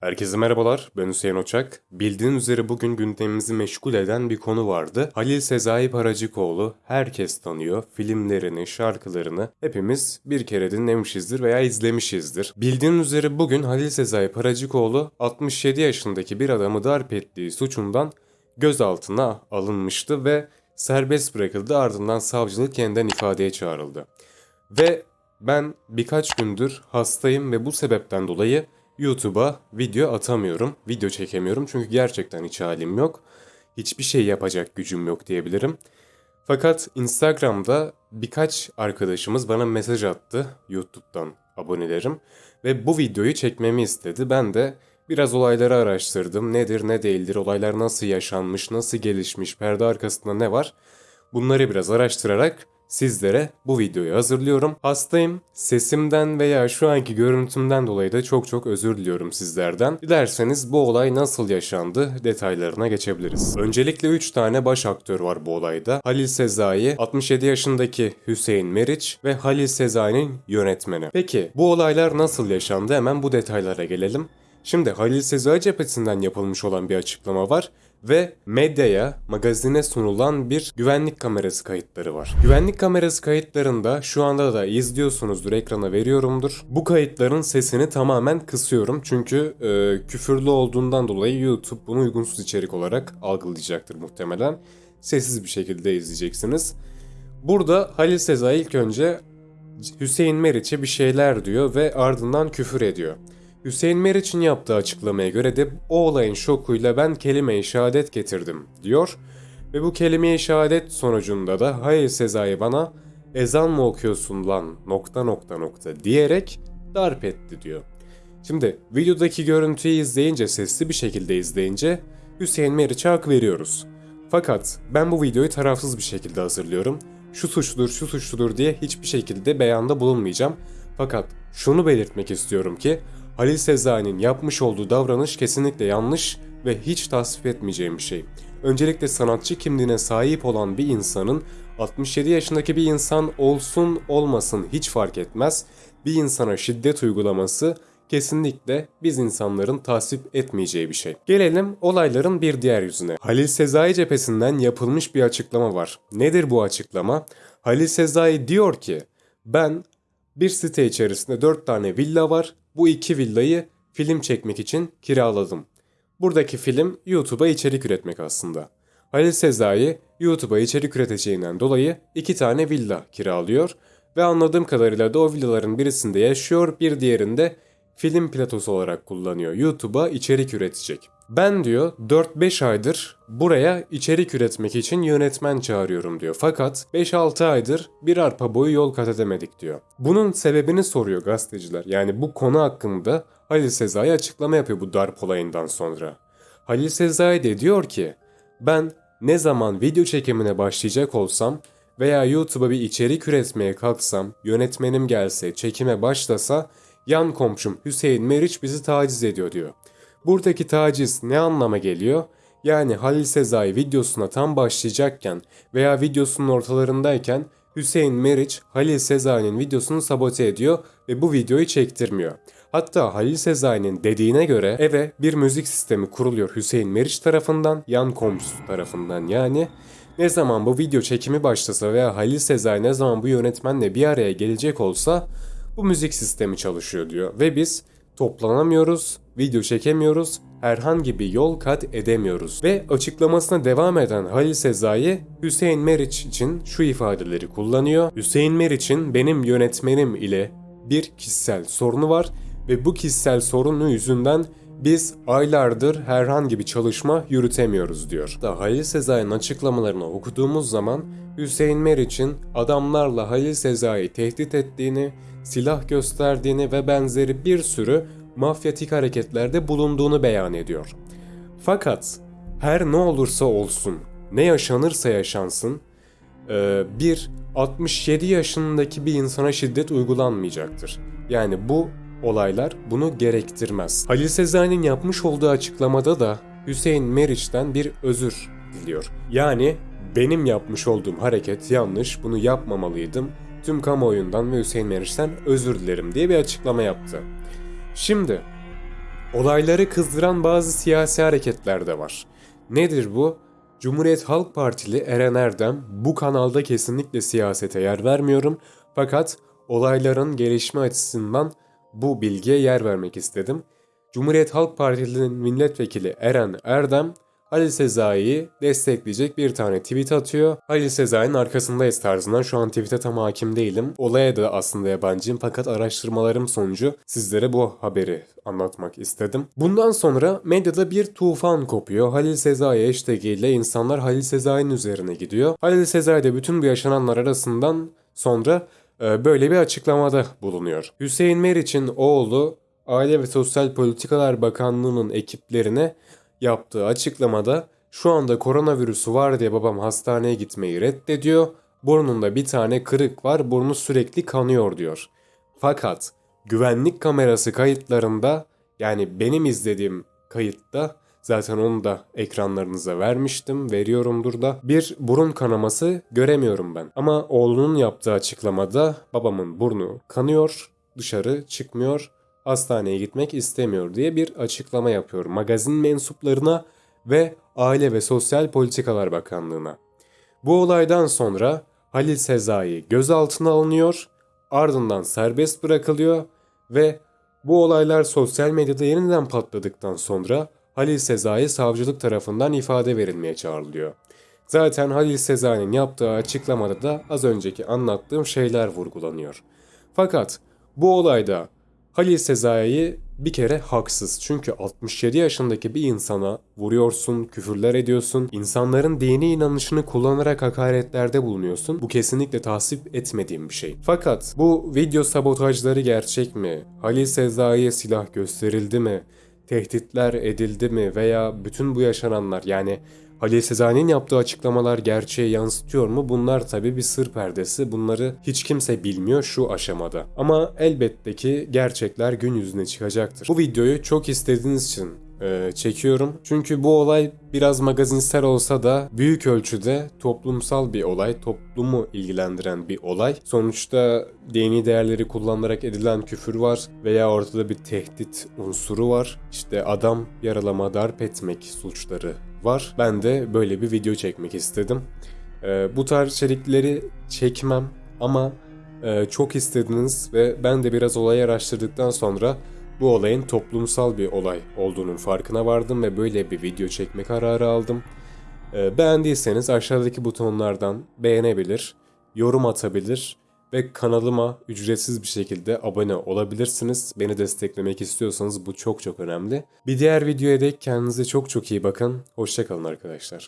Herkese merhabalar, ben Hüseyin Oçak. Bildiğin üzere bugün gündemimizi meşgul eden bir konu vardı. Halil Sezai Paracıkoğlu herkes tanıyor. Filmlerini, şarkılarını hepimiz bir kere dinlemişizdir veya izlemişizdir. Bildiğin üzere bugün Halil Sezai Paracıkoğlu 67 yaşındaki bir adamı darp ettiği suçundan gözaltına alınmıştı ve serbest bırakıldı ardından savcılık yeniden ifadeye çağrıldı. Ve ben birkaç gündür hastayım ve bu sebepten dolayı YouTube'a video atamıyorum, video çekemiyorum çünkü gerçekten hiç halim yok. Hiçbir şey yapacak gücüm yok diyebilirim. Fakat Instagram'da birkaç arkadaşımız bana mesaj attı YouTube'dan abonelerim ve bu videoyu çekmemi istedi. Ben de biraz olayları araştırdım. Nedir, ne değildir, olaylar nasıl yaşanmış, nasıl gelişmiş, perde arkasında ne var? Bunları biraz araştırarak sizlere bu videoyu hazırlıyorum. Hastayım. Sesimden veya şu anki görüntümden dolayı da çok çok özür diliyorum sizlerden. Dilerseniz bu olay nasıl yaşandı detaylarına geçebiliriz. Öncelikle 3 tane baş aktör var bu olayda. Halil Sezai, 67 yaşındaki Hüseyin Meriç ve Halil Sezai'nin yönetmeni. Peki bu olaylar nasıl yaşandı hemen bu detaylara gelelim. Şimdi Halil Sezai cephesinden yapılmış olan bir açıklama var ve medyaya, magazine sunulan bir güvenlik kamerası kayıtları var. Güvenlik kamerası kayıtlarında şu anda da izliyorsunuzdur, ekrana veriyorumdur. Bu kayıtların sesini tamamen kısıyorum çünkü e, küfürlü olduğundan dolayı YouTube bunu uygunsuz içerik olarak algılayacaktır muhtemelen. Sessiz bir şekilde izleyeceksiniz. Burada Halil Sezai ilk önce Hüseyin Meriç'e bir şeyler diyor ve ardından küfür ediyor. Hüseyin Meriç'in yaptığı açıklamaya göre de o olayın şokuyla ben kelime-i şehadet getirdim diyor. Ve bu kelime-i şehadet sonucunda da hayır Sezai bana ezan mı okuyorsun lan nokta nokta nokta diyerek darp etti diyor. Şimdi videodaki görüntüyü izleyince sesli bir şekilde izleyince Hüseyin Meriç'e hak veriyoruz. Fakat ben bu videoyu tarafsız bir şekilde hazırlıyorum. Şu suçludur şu suçludur diye hiçbir şekilde beyanda bulunmayacağım. Fakat şunu belirtmek istiyorum ki Halil Sezai'nin yapmış olduğu davranış kesinlikle yanlış ve hiç tasvip etmeyeceğim bir şey. Öncelikle sanatçı kimliğine sahip olan bir insanın 67 yaşındaki bir insan olsun olmasın hiç fark etmez. Bir insana şiddet uygulaması kesinlikle biz insanların tasvip etmeyeceği bir şey. Gelelim olayların bir diğer yüzüne. Halil Sezai cephesinden yapılmış bir açıklama var. Nedir bu açıklama? Halil Sezai diyor ki ben bir site içerisinde 4 tane villa var bu iki villayı film çekmek için kiraladım. Buradaki film YouTube'a içerik üretmek aslında. Halil Sezai YouTube'a içerik üreteceğinden dolayı iki tane villa kiralıyor ve anladığım kadarıyla da o villaların birisinde yaşıyor bir diğerinde film platosu olarak kullanıyor. YouTube'a içerik üretecek. Ben diyor 4-5 aydır buraya içerik üretmek için yönetmen çağırıyorum diyor. Fakat 5-6 aydır bir arpa boyu yol kat edemedik diyor. Bunun sebebini soruyor gazeteciler. Yani bu konu hakkında Halil Sezai açıklama yapıyor bu darp olayından sonra. Halil Sezai de diyor ki ben ne zaman video çekimine başlayacak olsam veya YouTube'a bir içerik üretmeye kalksam, yönetmenim gelse, çekime başlasa yan komşum Hüseyin Meriç bizi taciz ediyor diyor. Buradaki taciz ne anlama geliyor? Yani Halil Sezai videosuna tam başlayacakken veya videosunun ortalarındayken Hüseyin Meriç Halil Sezai'nin videosunu sabote ediyor ve bu videoyu çektirmiyor. Hatta Halil Sezai'nin dediğine göre eve bir müzik sistemi kuruluyor Hüseyin Meriç tarafından, yan komşusu tarafından yani. Ne zaman bu video çekimi başlasa veya Halil Sezai ne zaman bu yönetmenle bir araya gelecek olsa bu müzik sistemi çalışıyor diyor. Ve biz toplanamıyoruz, video çekemiyoruz, herhangi bir yol kat edemiyoruz. Ve açıklamasına devam eden Halil Sezai, Hüseyin Meriç için şu ifadeleri kullanıyor. Hüseyin Meriç'in benim yönetmenim ile bir kişisel sorunu var ve bu kişisel sorunu yüzünden biz aylardır herhangi bir çalışma yürütemiyoruz diyor. Da Halil Sezai'nin açıklamalarını okuduğumuz zaman Hüseyin Meriç'in adamlarla Halil Sezai'yi tehdit ettiğini, silah gösterdiğini ve benzeri bir sürü mafyatik hareketlerde bulunduğunu beyan ediyor. Fakat her ne olursa olsun, ne yaşanırsa yaşansın, e, bir 67 yaşındaki bir insana şiddet uygulanmayacaktır. Yani bu olaylar bunu gerektirmez. Halil Sezai'nin yapmış olduğu açıklamada da Hüseyin Meriç'ten bir özür diliyor. Yani benim yapmış olduğum hareket yanlış, bunu yapmamalıydım. Tüm kamuoyundan ve Hüseyin Meriç'ten özür dilerim diye bir açıklama yaptı. Şimdi Olayları kızdıran bazı siyasi hareketler de var. Nedir bu? Cumhuriyet Halk Partili Eren Erdem bu kanalda kesinlikle siyasete yer vermiyorum fakat olayların gelişme açısından bu bilgiye yer vermek istedim. Cumhuriyet Halk Partisi'nin milletvekili Eren Erdem Halil Sezai'yi destekleyecek bir tane tweet atıyor. Halil Sezai'nin arkasındayız tarzından şu an tweet'e tam hakim değilim. Olaya da aslında yabancıyım fakat araştırmalarım sonucu sizlere bu haberi anlatmak istedim. Bundan sonra medyada bir tufan kopuyor. Halil Sezai hashtag ile insanlar Halil Sezai'nin üzerine gidiyor. Halil Sezai de bütün bu yaşananlar arasından sonra e, böyle bir açıklamada bulunuyor. Hüseyin Meriç'in oğlu Aile ve Sosyal Politikalar Bakanlığı'nın ekiplerine yaptığı açıklamada şu anda koronavirüsü var diye babam hastaneye gitmeyi reddediyor. Burnunda bir tane kırık var, burnu sürekli kanıyor diyor. Fakat güvenlik kamerası kayıtlarında yani benim izlediğim kayıtta zaten onu da ekranlarınıza vermiştim, veriyorumdur da bir burun kanaması göremiyorum ben. Ama oğlunun yaptığı açıklamada babamın burnu kanıyor, dışarı çıkmıyor hastaneye gitmek istemiyor diye bir açıklama yapıyor magazin mensuplarına ve Aile ve Sosyal Politikalar Bakanlığı'na. Bu olaydan sonra Halil Sezai gözaltına alınıyor, ardından serbest bırakılıyor ve bu olaylar sosyal medyada yeniden patladıktan sonra Halil Sezai savcılık tarafından ifade verilmeye çağrılıyor. Zaten Halil Sezai'nin yaptığı açıklamada da az önceki anlattığım şeyler vurgulanıyor. Fakat bu olayda Halil Sezai'yi bir kere haksız. Çünkü 67 yaşındaki bir insana vuruyorsun, küfürler ediyorsun, insanların dini inanışını kullanarak hakaretlerde bulunuyorsun. Bu kesinlikle tasvip etmediğim bir şey. Fakat bu video sabotajları gerçek mi? Halil Sezai'ye silah gösterildi mi? Tehditler edildi mi? Veya bütün bu yaşananlar yani Halil Sezai'nin yaptığı açıklamalar gerçeği yansıtıyor mu? Bunlar tabi bir sır perdesi. Bunları hiç kimse bilmiyor şu aşamada. Ama elbette ki gerçekler gün yüzüne çıkacaktır. Bu videoyu çok istediğiniz için e, çekiyorum. Çünkü bu olay biraz magazinsel olsa da büyük ölçüde toplumsal bir olay, toplumu ilgilendiren bir olay. Sonuçta dini değerleri kullanılarak edilen küfür var veya ortada bir tehdit unsuru var. İşte adam yaralama, darp etmek suçları var. Ben de böyle bir video çekmek istedim. E, bu tarz içerikleri çekmem ama e, çok istediniz ve ben de biraz olayı araştırdıktan sonra bu olayın toplumsal bir olay olduğunun farkına vardım ve böyle bir video çekme kararı aldım. E, beğendiyseniz aşağıdaki butonlardan beğenebilir, yorum atabilir ve kanalıma ücretsiz bir şekilde abone olabilirsiniz. Beni desteklemek istiyorsanız bu çok çok önemli. Bir diğer videoya dek kendinize çok çok iyi bakın. Hoşçakalın arkadaşlar.